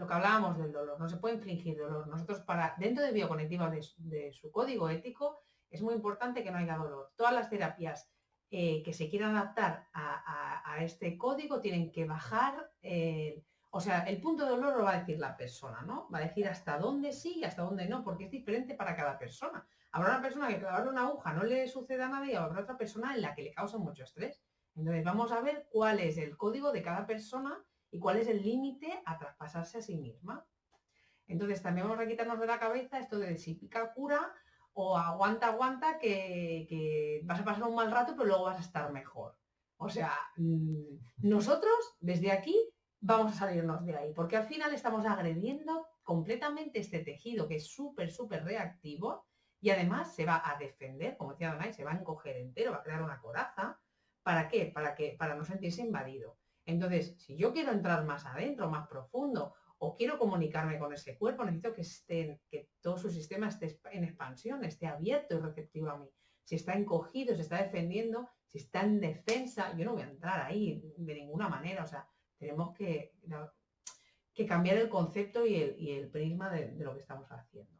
lo que hablábamos del dolor, no se puede infligir dolor. Nosotros para, dentro de bioconectiva de, su código ético, es muy importante que no haya dolor. Todas las terapias eh, que se quieran adaptar a, este código tienen que bajar, o sea, el punto de dolor lo va a decir la persona, ¿no? Va a decir hasta dónde sí y hasta dónde no, porque es diferente para cada persona. Habrá una persona que clavar una aguja no le suceda nada y habrá otra persona en la que le causa mucho estrés. Entonces vamos a ver cuál es el código de cada persona y cuál es el límite a traspasarse a sí misma. Entonces también vamos a quitarnos de la cabeza esto de si pica cura o aguanta, aguanta, que, vas a pasar un mal rato, pero luego vas a estar mejor. O sea, mm, nosotros desde aquí vamos a salirnos de ahí, porque al final estamos agrediendo completamente este tejido que es súper, súper reactivo y además se va a defender, como decía Donay, se va a encoger entero, va a crear una coraza. ¿Para qué? Para, que, para no sentirse invadido. Entonces, si yo quiero entrar más adentro, más profundo, o quiero comunicarme con ese cuerpo, necesito que, esté, que todo su sistema esté en expansión, esté abierto y receptivo a mí. Si está encogido, se está defendiendo, si está en defensa, yo no voy a entrar ahí de ninguna manera. O sea, tenemos que, que cambiar el concepto y el, prisma de lo que estamos haciendo.